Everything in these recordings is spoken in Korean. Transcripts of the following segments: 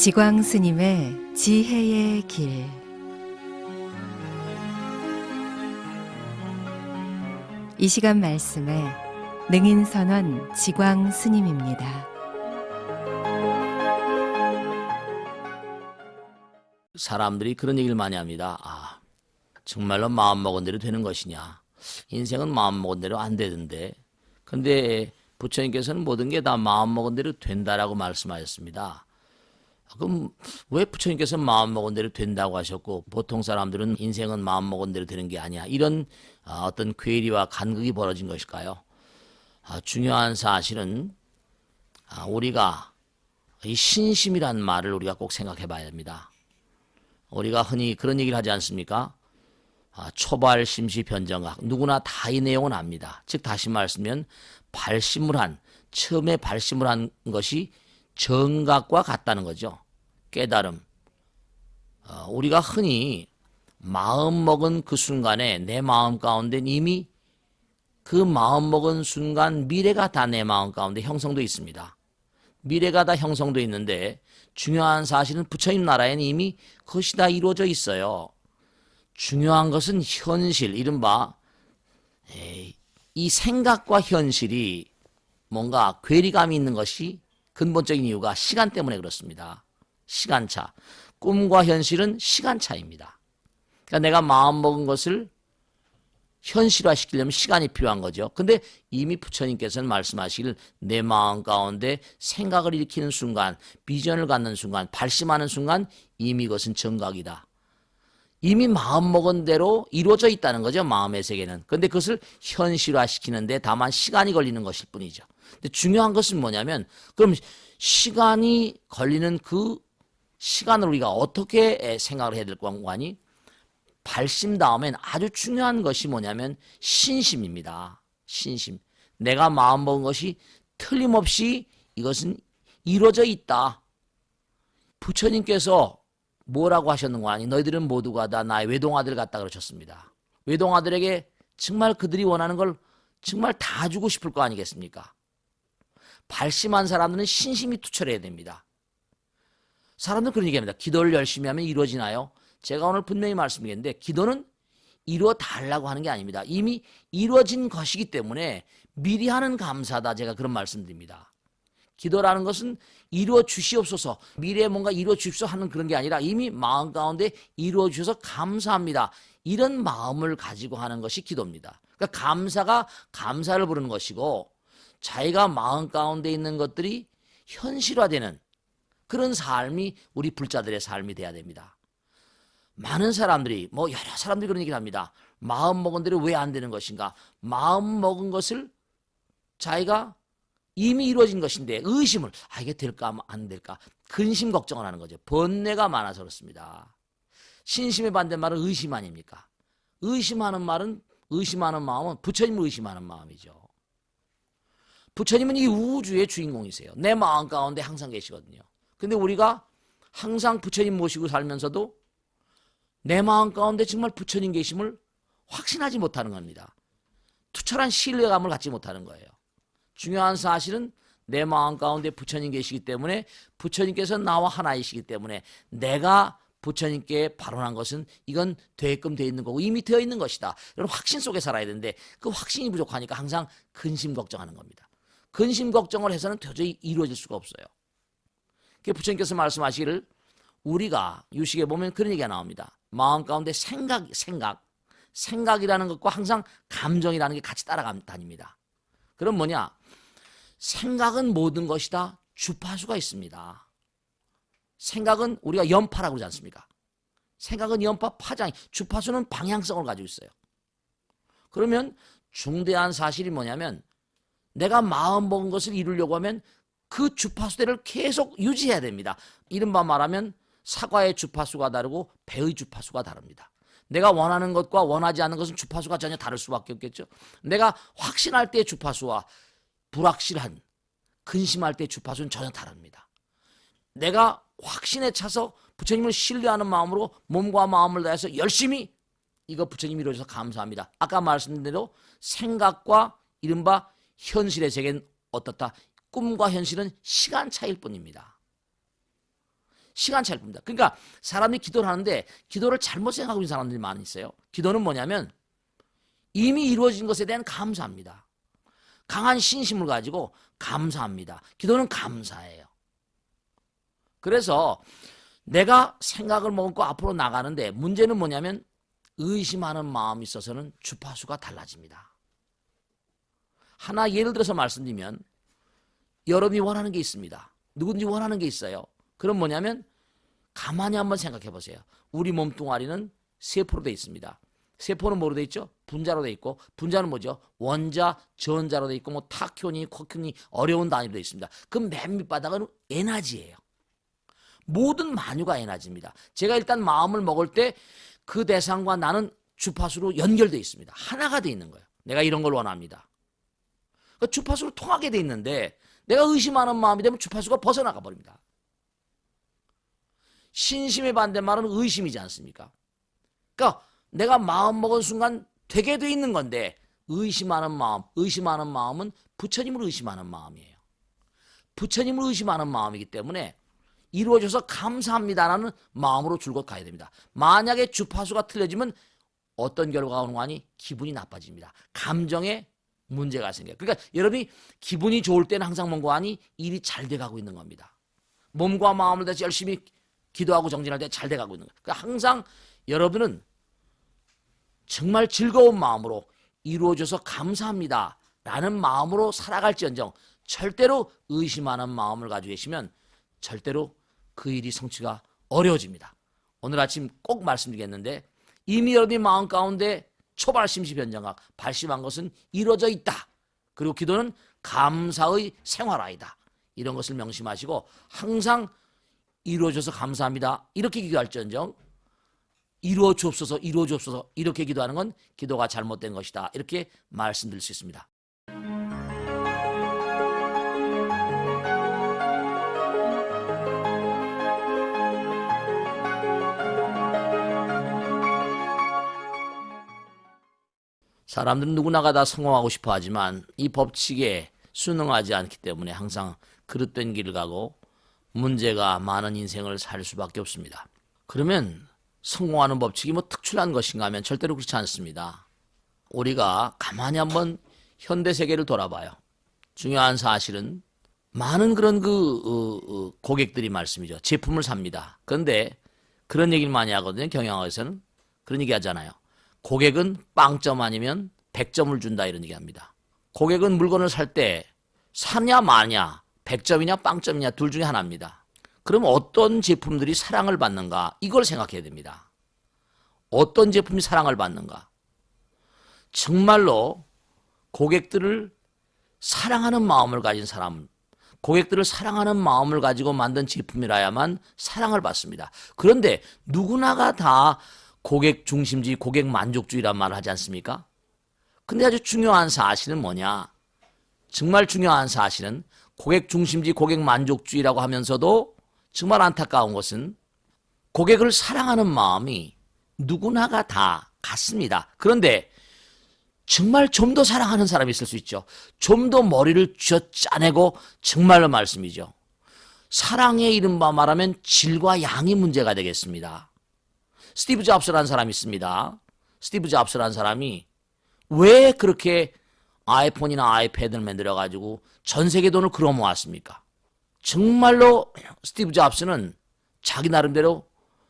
지광 스님의 지혜의 길. 이 시간 말씀에 능인선원 지광 스님입니다. 사람들이 그런 얘기를 많이 합니다. 아, 정말로 마음먹은 대로 되는 것이냐. 인생은 마음먹은 대로 안 되던데. 근데 부처님께서는 모든 게 다 마음먹은 대로 된다라고 말씀하셨습니다. 그럼 왜 부처님께서 마음먹은 대로 된다고 하셨고 보통 사람들은 인생은 마음먹은 대로 되는 게 아니야. 이런 아, 어떤 괴리와 간극이 벌어진 것일까요? 아, 중요한 사실은 아, 우리가 이 신심이란 말을 우리가 꼭 생각해 봐야 됩니다. 우리가 흔히 그런 얘기를 하지 않습니까? 아, 초발 심시 변정각 누구나 다 이 내용은 압니다. 즉 다시 말씀면 발심을 한 처음에 발심을 한 것이 정각과 같다는 거죠. 깨달음. 어, 우리가 흔히 마음 먹은 그 순간에 내 마음 가운데 이미 그 마음 먹은 순간 미래가 다 내 마음 가운데 형성돼 있습니다. 미래가 다 형성돼 있는데 중요한 사실은 부처님 나라에는 이미 그것이 다 이루어져 있어요. 중요한 것은 현실, 이른바 에이, 이 생각과 현실이 뭔가 괴리감이 있는 것이 근본적인 이유가 시간 때문에 그렇습니다. 시간차. 꿈과 현실은 시간차입니다. 그러니까 내가 마음먹은 것을 현실화시키려면 시간이 필요한 거죠. 근데 이미 부처님께서는 말씀하시길 내 마음 가운데 생각을 일으키는 순간, 비전을 갖는 순간, 발심하는 순간 이미 그것은 정각이다. 이미 마음먹은 대로 이루어져 있다는 거죠. 마음의 세계는. 근데 그것을 현실화시키는데 다만 시간이 걸리는 것일 뿐이죠. 근데 중요한 것은 뭐냐면 그럼 시간이 걸리는 그 시간을 우리가 어떻게 생각을 해야 될 관관이 발심 다음엔 아주 중요한 것이 뭐냐면 신심입니다. 신심. 내가 마음먹은 것이 틀림없이 이것은 이루어져 있다. 부처님께서 뭐라고 하셨는 거 아니? 너희들은 모두가 다 나의 외동아들 같다 그러셨습니다. 외동아들에게 정말 그들이 원하는 걸 정말 다 주고 싶을 거 아니겠습니까? 발심한 사람들은 신심이 투철해야 됩니다. 사람들은 그런 얘기합니다. 기도를 열심히 하면 이루어지나요? 제가 오늘 분명히 말씀드리는데 기도는 이루어 달라고 하는 게 아닙니다. 이미 이루어진 것이기 때문에 미리 하는 감사다. 제가 그런 말씀드립니다. 기도라는 것은 이루어 주시옵소서 미래에 뭔가 이루어 주십시오 하는 그런 게 아니라 이미 마음 가운데 이루어 주셔서 감사합니다. 이런 마음을 가지고 하는 것이 기도입니다. 그러니까 감사가 감사를 부르는 것이고 자기가 마음 가운데 있는 것들이 현실화되는 그런 삶이 우리 불자들의 삶이 돼야 됩니다. 많은 사람들이 뭐 여러 사람들이 그런 얘기를 합니다. 마음 먹은 대로 왜 안 되는 것인가? 마음 먹은 것을 자기가 이미 이루어진 것인데 의심을 아 이게 될까 안 될까 근심 걱정을 하는 거죠. 번뇌가 많아서 그렇습니다. 신심의 반대말은 의심 아닙니까? 의심하는 말은 의심하는 마음은 부처님을 의심하는 마음이죠. 부처님은 이 우주의 주인공이세요. 내 마음 가운데 항상 계시거든요. 근데 우리가 항상 부처님 모시고 살면서도 내 마음 가운데 정말 부처님 계심을 확신하지 못하는 겁니다. 투철한 신뢰감을 갖지 못하는 거예요. 중요한 사실은 내 마음 가운데 부처님 계시기 때문에 부처님께서 나와 하나이시기 때문에 내가 부처님께 발언한 것은 이건 되게끔 되어 있는 거고 이미 되어 있는 것이다. 이런 확신 속에 살아야 되는데 그 확신이 부족하니까 항상 근심 걱정하는 겁니다. 근심 걱정을 해서는 도저히 이루어질 수가 없어요. 그 부처님께서 말씀하시기를 우리가 유식에 보면 그런 얘기가 나옵니다. 마음 가운데 생각, 생각, 생각이라는 것과 항상 감정이라는 게 같이 따라다닙니다. 그럼 뭐냐? 생각은 모든 것이다. 주파수가 있습니다. 생각은 우리가 연파라고 그러지 않습니까? 생각은 연파, 파장, 주파수는 방향성을 가지고 있어요. 그러면 중대한 사실이 뭐냐면 내가 마음 먹은 것을 이루려고 하면 그 주파수대를 계속 유지해야 됩니다. 이른바 말하면 사과의 주파수가 다르고 배의 주파수가 다릅니다. 내가 원하는 것과 원하지 않는 것은 주파수가 전혀 다를 수밖에 없겠죠. 내가 확신할 때의 주파수와 불확실한 근심할 때의 주파수는 전혀 다릅니다. 내가 확신에 차서 부처님을 신뢰하는 마음으로 몸과 마음을 다해서 열심히 이거 부처님이 이루어져서 감사합니다. 아까 말씀드린 대로 생각과 이른바 현실의 세계는 어떻다? 꿈과 현실은 시간 차이일 뿐입니다. 시간 차이일 뿐입니다. 그러니까 사람이 기도를 하는데 기도를 잘못 생각하고 있는 사람들이 많이 있어요. 기도는 뭐냐면 이미 이루어진 것에 대한 감사합니다. 강한 신심을 가지고 감사합니다. 기도는 감사예요. 그래서 내가 생각을 먹고 앞으로 나가는데 문제는 뭐냐면 의심하는 마음이 있어서는 주파수가 달라집니다. 하나 예를 들어서 말씀드리면 여러분이 원하는 게 있습니다. 누군지 원하는 게 있어요. 그럼 뭐냐면 가만히 한번 생각해 보세요. 우리 몸뚱아리는 세포로 돼 있습니다. 세포는 뭐로 돼 있죠? 분자로 돼 있고 분자는 뭐죠? 원자, 전자로 돼 있고 뭐 타큐니, 쿼큐니 어려운 단위로 돼 있습니다. 그맨 밑바닥은 에너지예요. 모든 만유가 에너지입니다. 제가 일단 마음을 먹을 때 그 대상과 나는 주파수로 연결돼 있습니다. 하나가 돼 있는 거예요. 내가 이런 걸 원합니다. 그 주파수로 통하게 돼 있는데 내가 의심하는 마음이 되면 주파수가 벗어나가 버립니다. 신심의 반대말은 의심이지 않습니까? 그러니까 내가 마음 먹은 순간 되게 돼 있는 건데 의심하는 마음, 의심하는 마음은 부처님을 의심하는 마음이에요. 부처님을 의심하는 마음이기 때문에 이루어져서 감사합니다라는 마음으로 줄곧 가야 됩니다. 만약에 주파수가 틀려지면 어떤 결과가 오는 거 아니? 기분이 나빠집니다. 감정에 문제가 생겨요. 그러니까 여러분이 기분이 좋을 때는 항상 뭔가 아니? 일이 잘 돼가고 있는 겁니다. 몸과 마음을 다해서 열심히 기도하고 정진할 때 잘 돼가고 있는 거예요. 그러니까 항상 여러분은 정말 즐거운 마음으로 이루어져서 감사합니다. 라는 마음으로 살아갈지언정 절대로 의심하는 마음을 가지고 계시면 절대로 그 일이 성취가 어려워집니다. 오늘 아침 꼭 말씀드리겠는데 이미 여러분의 마음 가운데 초발 심시 변정학 발심한 것은 이루어져 있다. 그리고 기도는 감사의 생활아이다. 이런 것을 명심하시고 항상 이루어져서 감사합니다. 이렇게 기도할지언정 이루어 주옵소서 이루어 주옵소서 이렇게 기도하는 건 기도가 잘못된 것이다. 이렇게 말씀드릴 수 있습니다. 사람들은 누구나가 다 성공하고 싶어 하지만 이 법칙에 순응하지 않기 때문에 항상 그릇된 길을 가고 문제가 많은 인생을 살 수밖에 없습니다. 그러면 성공하는 법칙이 뭐 특출난 것인가 하면 절대로 그렇지 않습니다. 우리가 가만히 한번 현대 세계를 돌아봐요. 중요한 사실은 많은 그런 그 어, 어, 고객들이 말씀이죠. 제품을 삽니다. 그런데 그런 얘기를 많이 하거든요. 경영학에서는 그런 얘기 하잖아요. 고객은 빵점 아니면 100점을 준다 이런 얘기 합니다. 고객은 물건을 살 때 사냐 마냐 100점이냐 빵점이냐 둘 중에 하나입니다. 그럼 어떤 제품들이 사랑을 받는가 이걸 생각해야 됩니다. 어떤 제품이 사랑을 받는가 정말로 고객들을 사랑하는 마음을 가진 사람 고객들을 사랑하는 마음을 가지고 만든 제품이라야만 사랑을 받습니다. 그런데 누구나가 다 고객 중심주의, 고객 만족주의란 말을 하지 않습니까? 근데 아주 중요한 사실은 뭐냐? 정말 중요한 사실은 고객 중심주의, 고객 만족주의라고 하면서도 정말 안타까운 것은 고객을 사랑하는 마음이 누구나가 다 같습니다. 그런데 정말 좀 더 사랑하는 사람이 있을 수 있죠. 좀 더 머리를 쥐어 짜내고 정말로 말씀이죠. 사랑의 이른바 말하면 질과 양이 문제가 되겠습니다. 스티브 잡스라는 사람이 있습니다. 스티브 잡스라는 사람이 왜 그렇게 아이폰이나 아이패드를 만들어 가지고 전 세계 돈을 끌어 모았습니까? 정말로 스티브 잡스는 자기 나름대로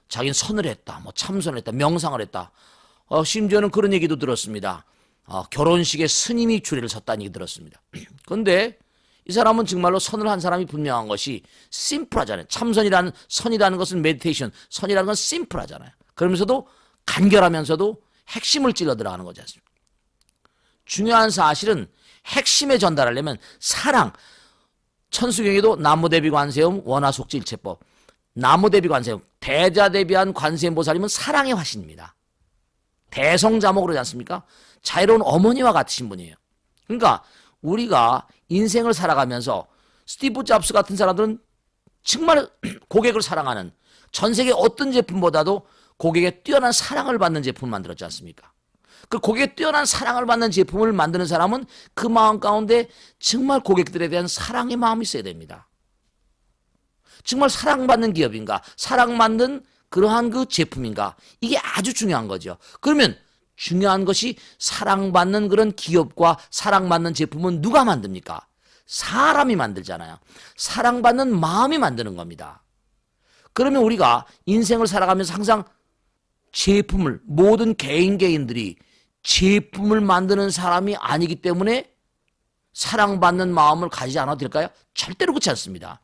자기는 선을 했다, 뭐 참선을 했다, 명상을 했다. 어, 심지어는 그런 얘기도 들었습니다. 어, 결혼식에 스님이 주례를 섰다는 얘기 들었습니다. 그런데 이 사람은 정말로 선을 한 사람이 분명한 것이 심플하잖아요. 참선이라는 선이라는 것은 meditation, 선이라는 건 심플하잖아요. 그러면서도 간결하면서도 핵심을 찔러 들어가는 거지 않습니까? 중요한 사실은 핵심에 전달하려면 사랑, 천수경에도 나무대비 관세음 원아속지일체법 나무대비 관세음 대자 대비한 관세음보살님은 사랑의 화신입니다. 대성자모 그러지 않습니까? 자유로운 어머니와 같으신 분이에요. 그러니까 우리가 인생을 살아가면서 스티브 잡스 같은 사람들은 정말 고객을 사랑하는 전 세계 어떤 제품보다도 고객의 뛰어난 사랑을 받는 제품을 만들었지 않습니까? 그 고객의 뛰어난 사랑을 받는 제품을 만드는 사람은 그 마음 가운데 정말 고객들에 대한 사랑의 마음이 있어야 됩니다. 정말 사랑받는 기업인가? 사랑받는 그러한 그 제품인가? 이게 아주 중요한 거죠. 그러면 중요한 것이 사랑받는 그런 기업과 사랑받는 제품은 누가 만듭니까? 사람이 만들잖아요. 사랑받는 마음이 만드는 겁니다. 그러면 우리가 인생을 살아가면서 항상 제품을 모든 개인 개인들이 제품을 만드는 사람이 아니기 때문에 사랑받는 마음을 가지지 않아도 될까요? 절대로 그렇지 않습니다.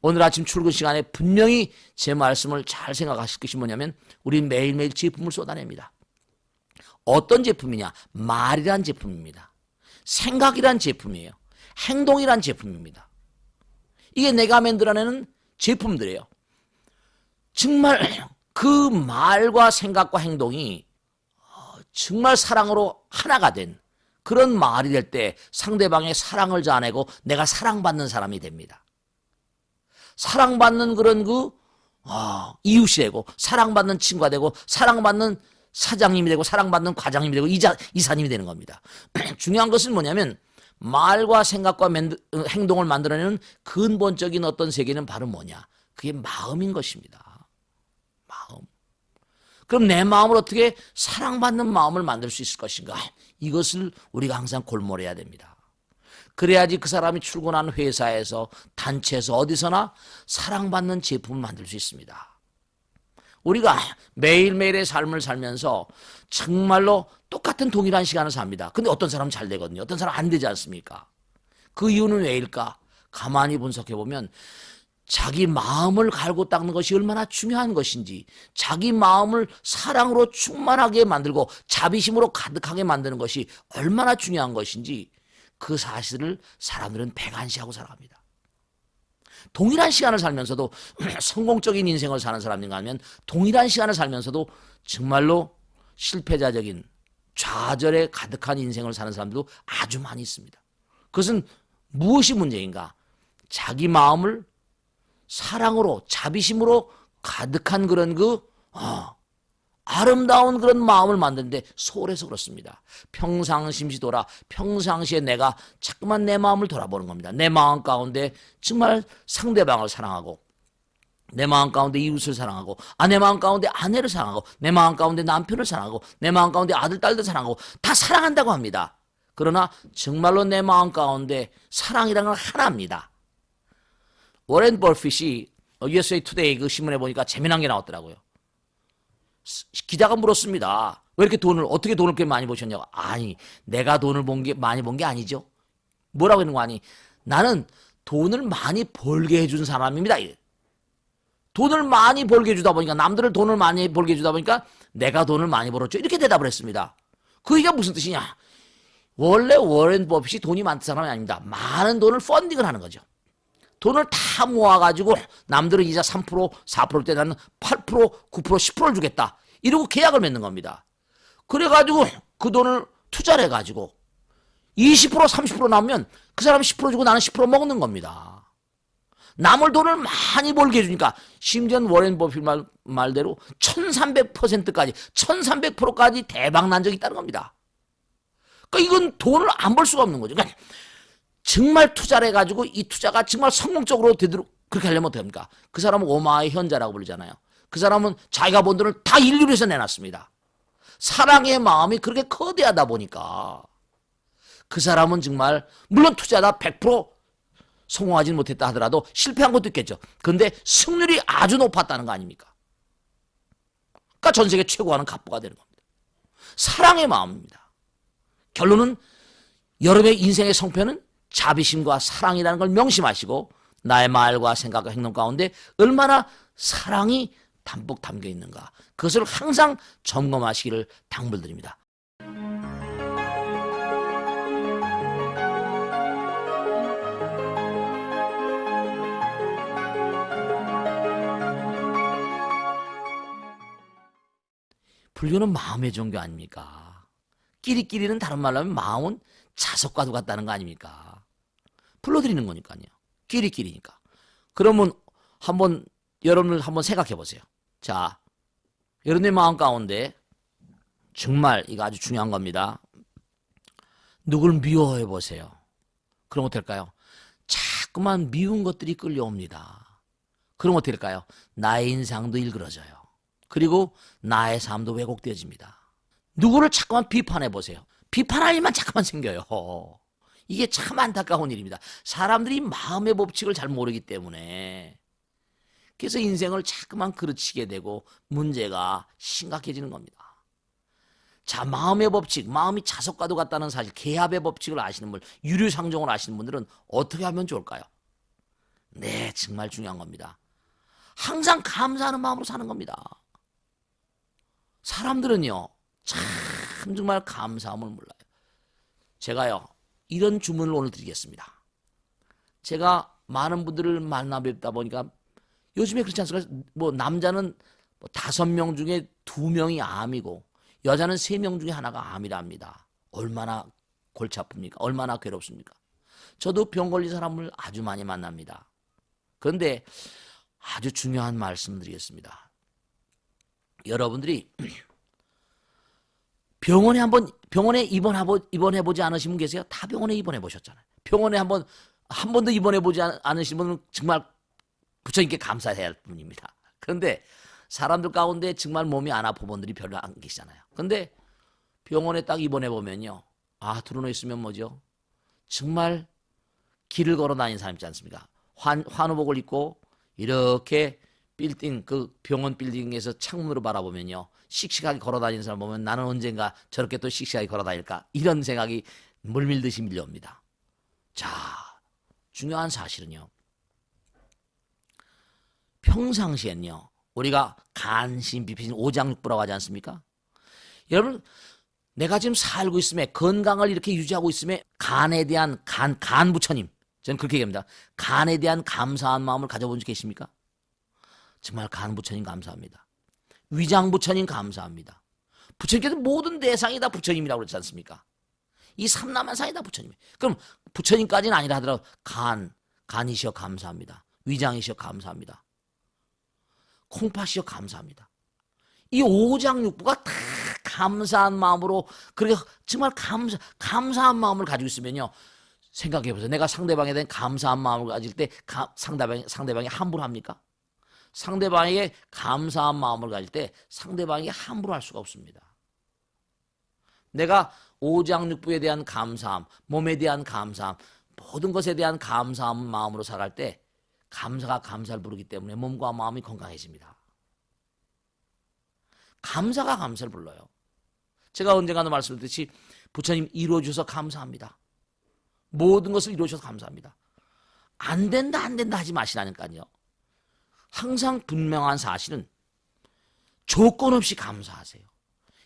오늘 아침 출근 시간에 분명히 제 말씀을 잘 생각하실 것이 뭐냐면 우리는 매일매일 제품을 쏟아냅니다. 어떤 제품이냐? 말이란 제품입니다. 생각이란 제품이에요. 행동이란 제품입니다. 이게 내가 만들어내는 제품들이에요. 정말 그 말과 생각과 행동이 어, 정말 사랑으로 하나가 된 그런 말이 될 때 상대방의 사랑을 자아내고 내가 사랑받는 사람이 됩니다. 사랑받는 그런 그 어, 이웃이 되고 사랑받는 친구가 되고 사랑받는 사장님이 되고 사랑받는 과장님이 되고 이자, 이사님이 되는 겁니다. 중요한 것은 뭐냐면 말과 생각과 맨, 어, 행동을 만들어내는 근본적인 어떤 세계는 바로 뭐냐? 그게 마음인 것입니다. 그럼 내 마음을 어떻게 사랑받는 마음을 만들 수 있을 것인가? 이것을 우리가 항상 골몰해야 됩니다. 그래야지 그 사람이 출근하는 회사에서 단체에서 어디서나 사랑받는 제품을 만들 수 있습니다. 우리가 매일매일의 삶을 살면서 정말로 똑같은 동일한 시간을 삽니다. 근데 어떤 사람은 잘 되거든요. 어떤 사람은 안 되지 않습니까? 그 이유는 왜일까? 가만히 분석해 보면 자기 마음을 갈고 닦는 것이 얼마나 중요한 것인지, 자기 마음을 사랑으로 충만하게 만들고 자비심으로 가득하게 만드는 것이 얼마나 중요한 것인지 그 사실을 사람들은 배관시하고 살아갑니다. 동일한 시간을 살면서도 성공적인 인생을 사는 사람인가 하면 동일한 시간을 살면서도 정말로 실패자적인 좌절에 가득한 인생을 사는 사람들도 아주 많이 있습니다. 그것은 무엇이 문제인가? 자기 마음을 사랑으로 자비심으로 가득한 그런 그 어, 아름다운 그런 마음을 만드는데 소홀해서 그렇습니다. 평상심시도라 평상시에 내가 자꾸만 내 마음을 돌아보는 겁니다. 내 마음 가운데 정말 상대방을 사랑하고 내 마음 가운데 이웃을 사랑하고 아 내 마음 가운데 아내를 사랑하고 내 마음 가운데 남편을 사랑하고 내 마음 가운데 아들 딸들 사랑하고 다 사랑한다고 합니다. 그러나 정말로 내 마음 가운데 사랑이라는 건 하나입니다. 워렌 버핏이 USA 투데이 그 신문에 보니까 재미난 게 나왔더라고요. 기자가 물었습니다. 왜 이렇게 돈을 어떻게 돈을 그렇게 많이 버셨냐고. 아니, 내가 돈을 번 게 많이 번 게 아니죠. 뭐라고 했는 거 아니? 나는 돈을 많이 벌게 해준 사람입니다. 돈을 많이 벌게 해주다 보니까 남들을 돈을 많이 벌게 해주다 보니까 내가 돈을 많이 벌었죠. 이렇게 대답을 했습니다. 그 얘기가 무슨 뜻이냐? 원래 워렌 버핏이 돈이 많은 사람이 아닙니다. 많은 돈을 펀딩을 하는 거죠. 돈을 다 모아가지고 남들은 이자 3%, 4%일 때 나는 8%, 9%, 10%를 주겠다. 이러고 계약을 맺는 겁니다. 그래가지고 그 돈을 투자를 해가지고 20%, 30% 나오면 그 사람 10% 주고 나는 10% 먹는 겁니다. 남을 돈을 많이 벌게 해주니까 심지어 워렌 버핏 말, 말대로 1300%까지 1300%까지 대박 난 적이 있다는 겁니다. 그러니까 이건 돈을 안 벌 수가 없는 거죠. 그러니까 정말 투자를 해가지고 이 투자가 정말 성공적으로 되도록 그렇게 하려면 합니까? 그 사람은 오마의 현자라고 부르잖아요. 그 사람은 자기가 번 돈을 다 인류를 위해서 내놨습니다. 사랑의 마음이 그렇게 거대하다 보니까 그 사람은 정말 물론 투자다 100% 성공하지 못했다 하더라도 실패한 것도 있겠죠. 근데 승률이 아주 높았다는 거 아닙니까? 그러니까 전 세계 최고하는 갑부가 되는 겁니다. 사랑의 마음입니다. 결론은 여러분의 인생의 성패는 자비심과 사랑이라는 걸 명심하시고 나의 말과 생각과 행동 가운데 얼마나 사랑이 담뿍 담겨 있는가 그것을 항상 점검하시기를 당부드립니다. 불교는 마음의 종교 아닙니까? 끼리끼리는 다른 말로 하면 마음은 자석과도 같다는 거 아닙니까? 불러드리는 거니까요. 끼리끼리니까. 그러면 한번 여러분을 한번 생각해 보세요. 자, 여러분의 마음 가운데 정말 이거 아주 중요한 겁니다. 누굴 미워해 보세요. 그럼 어떨까요? 자꾸만 미운 것들이 끌려옵니다. 그럼 어떻게 될까요? 나의 인상도 일그러져요. 그리고 나의 삶도 왜곡되어집니다. 누구를 자꾸만 비판해 보세요. 비판할 일만 자꾸만 생겨요. 이게 참 안타까운 일입니다. 사람들이 마음의 법칙을 잘 모르기 때문에 그래서 인생을 자꾸만 그르치게 되고 문제가 심각해지는 겁니다. 자, 마음의 법칙, 마음이 자석과도 같다는 사실, 개합의 법칙을 아시는 분, 유류상종을 아시는 분들은 어떻게 하면 좋을까요? 네, 정말 중요한 겁니다. 항상 감사하는 마음으로 사는 겁니다. 사람들은요, 참 정말 감사함을 몰라요. 제가요, 이런 주문을 오늘 드리겠습니다. 제가 많은 분들을 만나 뵙다 보니까 요즘에 그렇지 않습니까? 뭐 남자는 뭐 다섯 명 중에 두 명이 암이고 여자는 세 명 중에 하나가 암이랍니다. 얼마나 골치 아픕니까? 얼마나 괴롭습니까? 저도 병 걸린 사람을 아주 많이 만납니다. 그런데 아주 중요한 말씀 드리겠습니다. 여러분들이 병원에 한번 병원에 입원해 입원해 보지 않으신 분 계세요? 다 병원에 입원해 보셨잖아요. 병원에 한번 한 번도 입원해 보지 않- 않으신 분은 정말 부처님께 감사해야 할 분입니다. 그런데 사람들 가운데 정말 몸이 안 아픈 분들이 별로 안 계시잖아요. 근데 병원에 딱 입원해 보면요. 아, 들어놓 있으면 뭐죠? 정말 길을 걸어 다니는 사람 있지 않습니까? 환, 환우복을 입고 이렇게 빌딩, 그 병원 빌딩에서 창문으로 바라보면요. 씩씩하게 걸어 다니는 사람 보면 나는 언젠가 저렇게 또 씩씩하게 걸어 다닐까? 이런 생각이 물밀듯이 밀려옵니다. 자, 중요한 사실은요. 평상시엔요. 우리가 간신, 비피신, 오장육부라고 하지 않습니까? 여러분, 내가 지금 살고 있음에 건강을 이렇게 유지하고 있음에 간에 대한 간, 간 부처님. 저는 그렇게 얘기합니다. 간에 대한 감사한 마음을 가져본 적 계십니까? 정말 간 부처님 감사합니다. 위장 부처님 감사합니다. 부처님께서 모든 대상이 다 부처님이라고 그러지 않습니까? 이 삼남한상이 다 부처님. 그럼 부처님까지는 아니라 하더라도 간, 간이시여 감사합니다. 위장이시여 감사합니다. 콩팥이여 감사합니다. 이 오장육부가 다 감사한 마음으로 그렇게 정말 감사 감사한 마음을 가지고 있으면요. 생각해 보세요. 내가 상대방에 대한 감사한 마음을 가질 때 가, 상대방이 상대방이 함부로 합니까? 상대방에게 감사한 마음을 가질 때 상대방이 함부로 할 수가 없습니다. 내가 오장육부에 대한 감사함, 몸에 대한 감사함, 모든 것에 대한 감사한 마음으로 살아갈 때 감사가 감사를 부르기 때문에 몸과 마음이 건강해집니다. 감사가 감사를 불러요. 제가 언젠가도 말씀드렸듯이 부처님 이루어주셔서 감사합니다. 모든 것을 이루어주셔서 감사합니다. 안 된다 안 된다 하지 마시라니까요. 항상 분명한 사실은 조건 없이 감사하세요.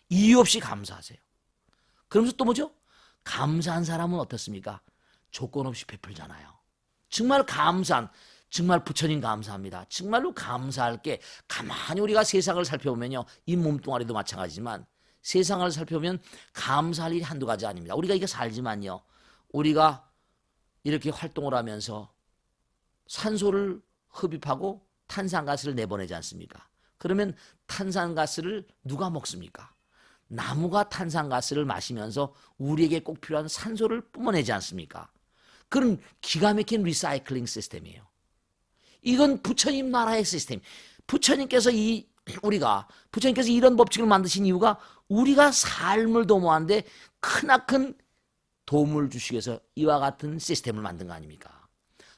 이유 없이 감사하세요. 그러면서 또 뭐죠? 감사한 사람은 어떻습니까? 조건 없이 베풀잖아요. 정말 감사한 정말 부처님 감사합니다. 정말로 감사할 게 가만히 우리가 세상을 살펴보면요. 이 몸뚱아리도 마찬가지지만 세상을 살펴보면 감사할 일이 한두 가지 아닙니다. 우리가 이게 살지만요. 우리가 이렇게 활동을 하면서 산소를 흡입하고 탄산가스를 내보내지 않습니까? 그러면 탄산가스를 누가 먹습니까? 나무가 탄산가스를 마시면서 우리에게 꼭 필요한 산소를 뿜어내지 않습니까? 그런 기가 막힌 리사이클링 시스템이에요. 이건 부처님 나라의 시스템. 부처님께서 이 우리가 부처님께서 이런 법칙을 만드신 이유가 우리가 삶을 도모하는데 크나큰 도움을 주시기 위해서 이와 같은 시스템을 만든 거 아닙니까?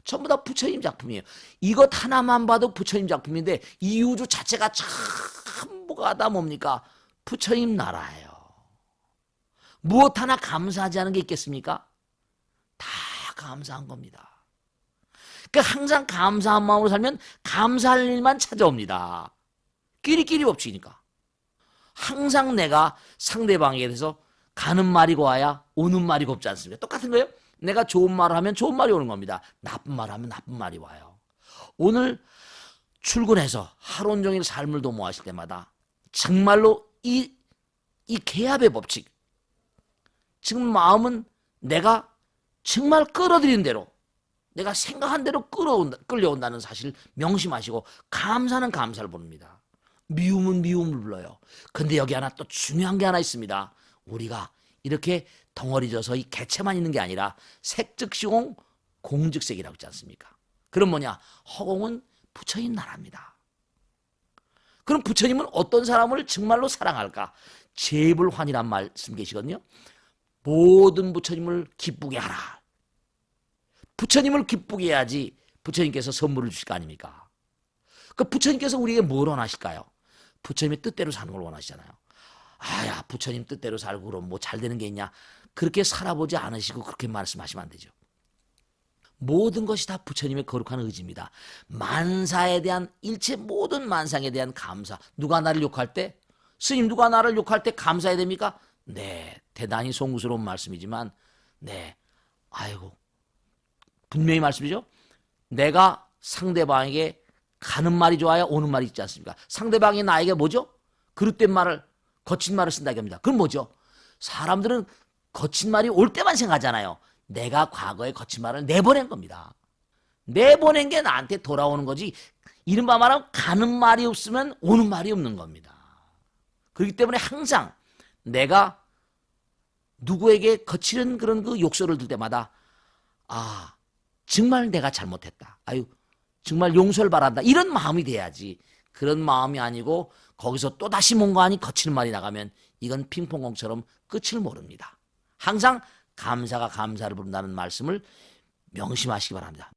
전부 다 부처님 작품이에요. 이것 하나만 봐도 부처님 작품인데 이 우주 자체가 전부가 다 뭡니까? 부처님 나라예요. 무엇 하나 감사하지 않은 게 있겠습니까? 다 감사한 겁니다. 그러니까 항상 감사한 마음으로 살면 감사할 일만 찾아옵니다. 끼리끼리 법칙이니까. 항상 내가 상대방에 대해서 가는 말이 고와야 오는 말이 곱지 않습니까? 똑같은 거예요. 내가 좋은 말을 하면 좋은 말이 오는 겁니다. 나쁜 말을 하면 나쁜 말이 와요. 오늘 출근해서 하루 종일 삶을 도모하실 때마다 정말로 이이 개합의 법칙. 지금 마음은 내가 정말 끌어들인 대로 내가 생각한 대로 끌어온다, 끌려온다는 사실 명심하시고 감사는 감사를 부릅니다. 미움은 미움을 불러요. 근데 여기 하나 또 중요한 게 하나 있습니다. 우리가 이렇게 덩어리져서 이 개체만 있는 게 아니라 색즉시공 공즉색이라고 있지 않습니까? 그럼 뭐냐? 허공은 부처님 나라입니다. 그럼 부처님은 어떤 사람을 정말로 사랑할까? 제불환이란 말씀 계시거든요. 모든 부처님을 기쁘게 하라. 부처님을 기쁘게 해야지 부처님께서 선물을 주실 거 아닙니까? 그 부처님께서 우리에게 뭘 원하실까요? 부처님의 뜻대로 사는 걸 원하시잖아요. 아야 부처님 뜻대로 살고 그럼 뭐 잘 되는 게 있냐? 그렇게 살아보지 않으시고 그렇게 말씀하시면 안 되죠. 모든 것이 다 부처님의 거룩한 의지입니다. 만사에 대한 일체 모든 만상에 대한 감사. 누가 나를 욕할 때 스님 누가 나를 욕할 때 감사해야 됩니까? 네, 대단히 송구스러운 말씀이지만 네, 아이고 분명히 말씀이죠. 내가 상대방에게 가는 말이 좋아요, 오는 말이 있지 않습니까? 상대방이 나에게 뭐죠? 그릇된 말을 거친 말을 쓴다고 합니다. 그건 뭐죠? 사람들은 거친 말이 올 때만 생각하잖아요. 내가 과거에 거친 말을 내보낸 겁니다. 내보낸 게 나한테 돌아오는 거지. 이른바 말하면 가는 말이 없으면 오는 말이 없는 겁니다. 그렇기 때문에 항상 내가 누구에게 거치는 그런 그 욕설을 들 때마다 아 정말 내가 잘못했다. 아유 정말 용서를 바란다. 이런 마음이 돼야지. 그런 마음이 아니고 거기서 또 다시 뭔가 하니 거치는 말이 나가면 이건 핑퐁공처럼 끝을 모릅니다. 항상 감사가 감사를 부른다는 말씀을 명심하시기 바랍니다.